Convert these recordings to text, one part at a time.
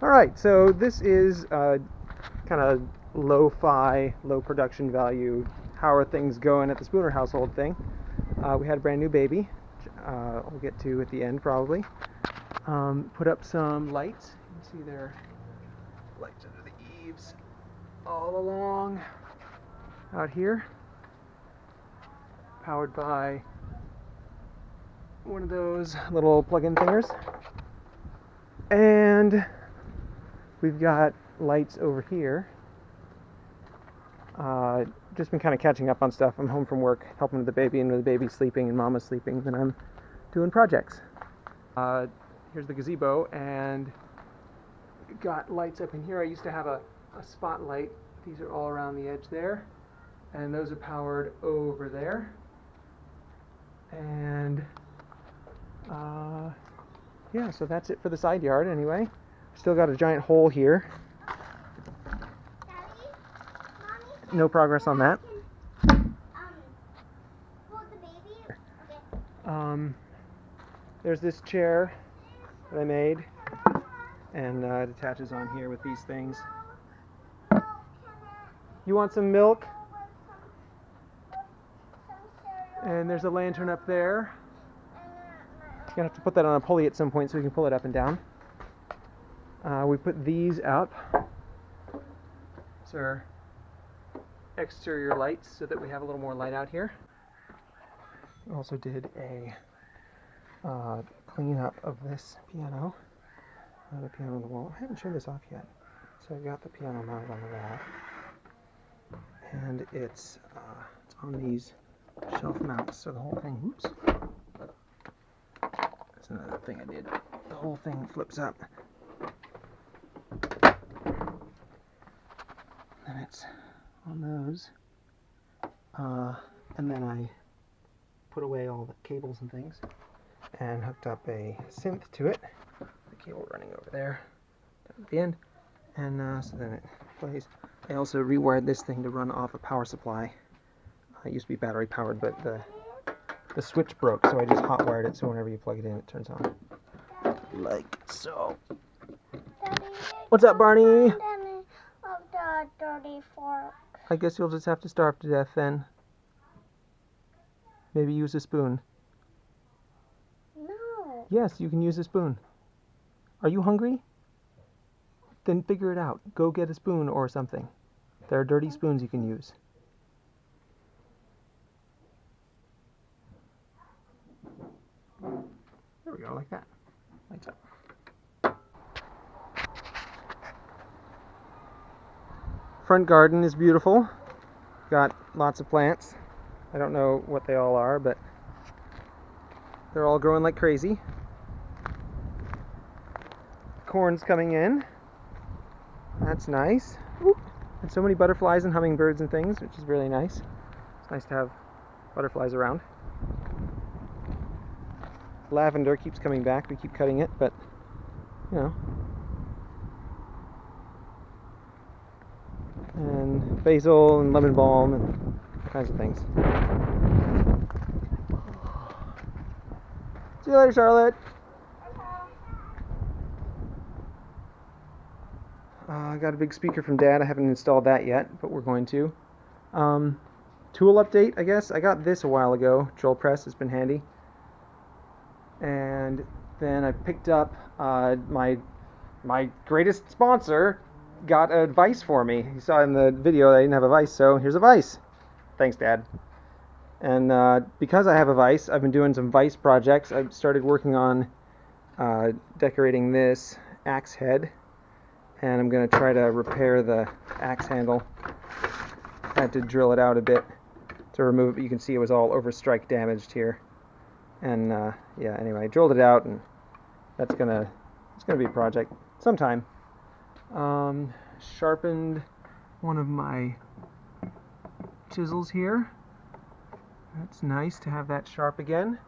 All right, so this is uh, kind of low-fi, low production value, how are things going at the Spooner household thing. Uh, we had a brand new baby, uh, I'll get to at the end probably. Um, put up some lights. You can see there lights under the eaves all along out here. Powered by one of those little plug-in thingers. And we've got lights over here. Uh, just been kind of catching up on stuff. I'm home from work, helping with the baby, and with the baby sleeping and mama's sleeping, then I'm doing projects. Uh, here's the gazebo, and got lights up in here. I used to have a, a spotlight. These are all around the edge there, and those are powered over there. And uh, yeah, so that's it for the side yard anyway. Still got a giant hole here. No progress on that. Um, there's this chair that I made, and uh, it attaches on here with these things. You want some milk? And there's a lantern up there. You're gonna have to put that on a pulley at some point so we can pull it up and down. Uh, we put these up. These are exterior lights so that we have a little more light out here. We also did a uh, cleanup of this piano. Uh, the piano on the wall. I haven't shown this off yet. So I've got the piano mounted on the wall. And it's, uh, it's on these shelf mounts, so the whole thing, oops. That's another thing I did. The whole thing flips up. It's on those. Uh, and then I put away all the cables and things and hooked up a synth to it. The cable running over there at the end. And uh, so then it plays. I also rewired this thing to run off a power supply. Uh, it used to be battery powered, but the the switch broke, so I just hot wired it so whenever you plug it in, it turns on. Like so. What's up, Barney? I guess you'll just have to starve to death then. Maybe use a spoon. No. Yes, you can use a spoon. Are you hungry? Then figure it out. Go get a spoon or something. There are dirty spoons you can use. There we go, like that. Lights up. Front garden is beautiful. Got lots of plants. I don't know what they all are, but they're all growing like crazy. Corn's coming in. That's nice. Oop. And so many butterflies and hummingbirds and things, which is really nice. It's nice to have butterflies around. Lavender keeps coming back. We keep cutting it, but you know. And basil and lemon balm and all kinds of things. See you later, Charlotte. Uh, I got a big speaker from Dad. I haven't installed that yet, but we're going to. Um, tool update, I guess. I got this a while ago. Drill press has been handy. And then I picked up uh, my my greatest sponsor got a vise for me. You saw in the video I didn't have a vice, so here's a vice. Thanks, Dad. And uh, because I have a vice, I've been doing some vice projects. I've started working on uh, decorating this axe head and I'm going to try to repair the axe handle. I had to drill it out a bit to remove it. You can see it was all overstrike damaged here. And uh, yeah, anyway, I drilled it out, and that's gonna it's gonna be a project sometime. Um, sharpened one of my chisels here. That's nice to have that sharp again.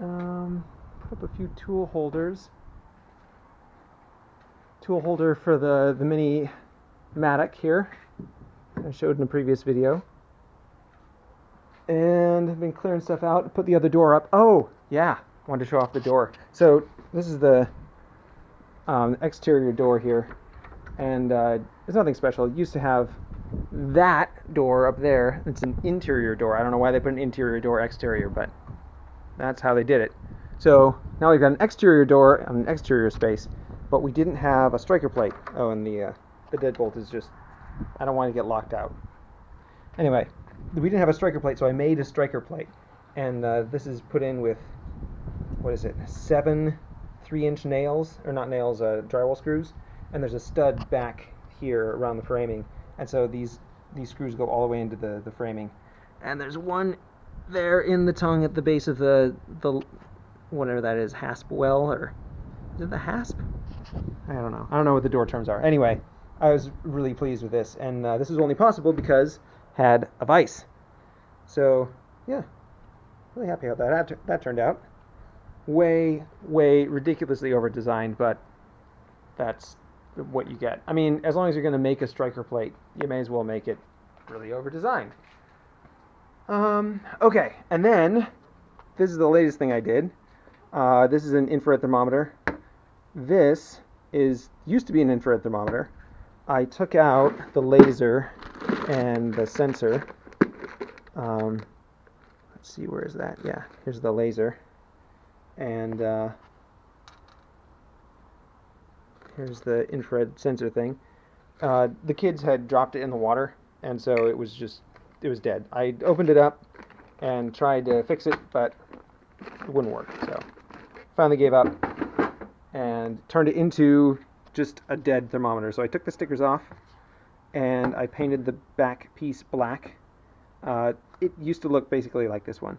Um, put up a few tool holders tool holder for the, the mini Matic here. I showed in a previous video. And I've been clearing stuff out. Put the other door up. Oh, yeah. Wanted to show off the door. So this is the um, exterior door here, and uh, it's nothing special. It used to have that door up there. It's an interior door. I don't know why they put an interior door exterior, but that's how they did it. So now we've got an exterior door and an exterior space, but we didn't have a striker plate. Oh, and the uh, the deadbolt is just I don't want to get locked out. Anyway, we didn't have a striker plate, so I made a striker plate, and uh, this is put in with what is it? Seven three-inch nails, or not nails, uh, drywall screws, and there's a stud back here around the framing, and so these these screws go all the way into the the framing, and there's one there in the tongue at the base of the the whatever that is, hasp well or is it the hasp? I don't know. I don't know what the door terms are. Anyway, I was really pleased with this, and uh, this was only possible because had a vise. So yeah, really happy how that that turned out. Way, way ridiculously over designed, but that's what you get. I mean, as long as you're going to make a striker plate, you may as well make it really over designed. Um, okay, and then this is the latest thing I did. Uh, this is an infrared thermometer. This is used to be an infrared thermometer. I took out the laser and the sensor. Um, let's see, where is that? Yeah, here's the laser. And uh, here's the infrared sensor thing. Uh, the kids had dropped it in the water, and so it was just, it was dead. I opened it up and tried to fix it, but it wouldn't work. So finally gave up and turned it into just a dead thermometer. So I took the stickers off and I painted the back piece black. Uh, it used to look basically like this one.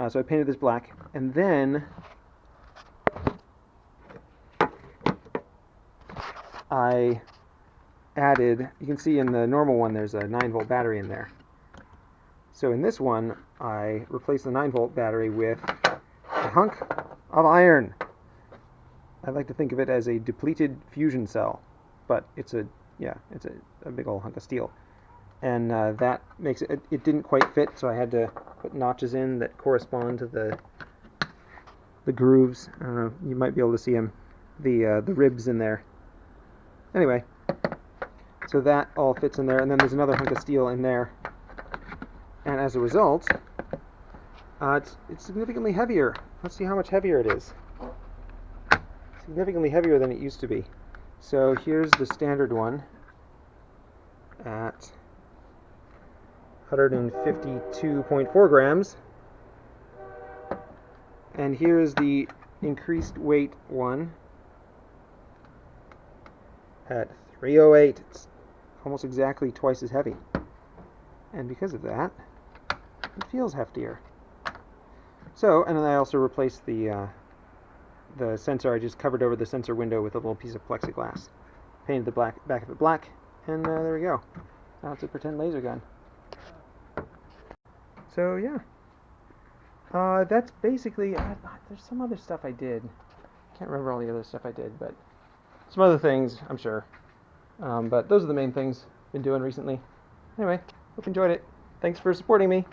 Uh, so I painted this black and then I added, you can see in the normal one there's a 9 volt battery in there. So in this one I replaced the 9 volt battery with a hunk of iron. I like to think of it as a depleted fusion cell, but it's a yeah, it's a, a big old hunk of steel, and uh, that makes it, it. Didn't quite fit, so I had to put notches in that correspond to the the grooves. I. You might be able to see them, the uh, the ribs in there. Anyway, so that all fits in there, and then there's another hunk of steel in there, and as a result, uh, it's, it's significantly heavier. Let's see how much heavier it is. Significantly heavier than it used to be. So here's the standard one at 152.4 grams. And here's the increased weight one at 308. It's almost exactly twice as heavy. And because of that, it feels heftier. So, and then I also replaced the uh, the sensor. I just covered over the sensor window with a little piece of plexiglass. Painted the black back of it black, and uh, there we go. Now it's a pretend laser gun. So yeah, uh, that's basically. There's some other stuff I did. Can't remember all the other stuff I did, but some other things I'm sure. Um, but those are the main things I've been doing recently. Anyway, hope you enjoyed it. Thanks for supporting me.